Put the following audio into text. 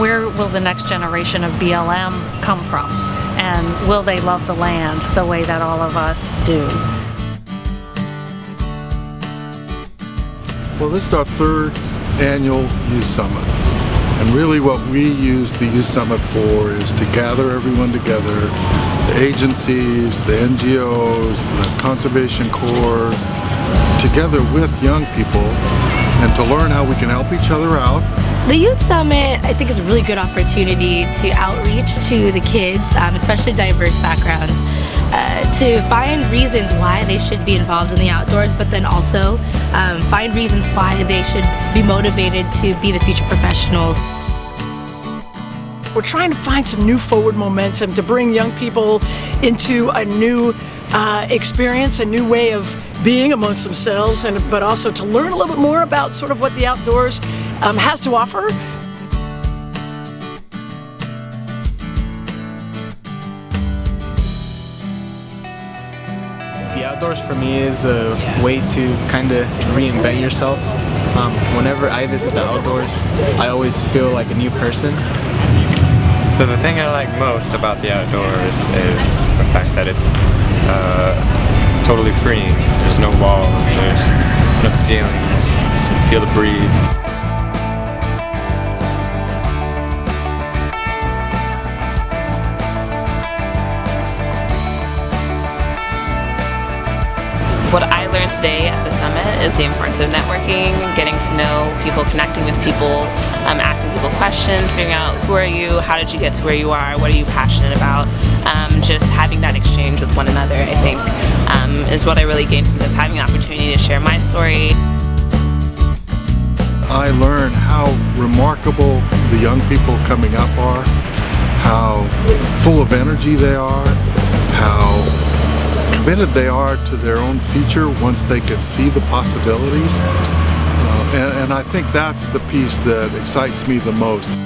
where will the next generation of BLM come from? And will they love the land the way that all of us do? Well, this is our third annual Youth Summit. And really what we use the Youth Summit for is to gather everyone together, the agencies, the NGOs, the conservation corps, together with young people and to learn how we can help each other out. The Youth Summit, I think, is a really good opportunity to outreach to the kids, um, especially diverse backgrounds, uh, to find reasons why they should be involved in the outdoors, but then also um, find reasons why they should be motivated to be the future professionals. We're trying to find some new forward momentum to bring young people into a new uh, experience, a new way of being amongst themselves, and but also to learn a little bit more about sort of what the outdoors um, has to offer. The outdoors for me is a way to kind of reinvent yourself. Um, whenever I visit the outdoors, I always feel like a new person. So the thing I like most about the outdoors is the fact that it's uh, totally freeing. There's no walls, there's no ceilings, you feel the breeze. What I learned today at the summit is the importance of networking, getting to know people, connecting with people, um, asking people questions, figuring out who are you, how did you get to where you are, what are you passionate about. Um, just having that exchange with one another, I think, um, is what I really gained from this, having the opportunity to share my story. I learned how remarkable the young people coming up are, how full of energy they are, how committed they are to their own future once they can see the possibilities. Uh, and, and I think that's the piece that excites me the most.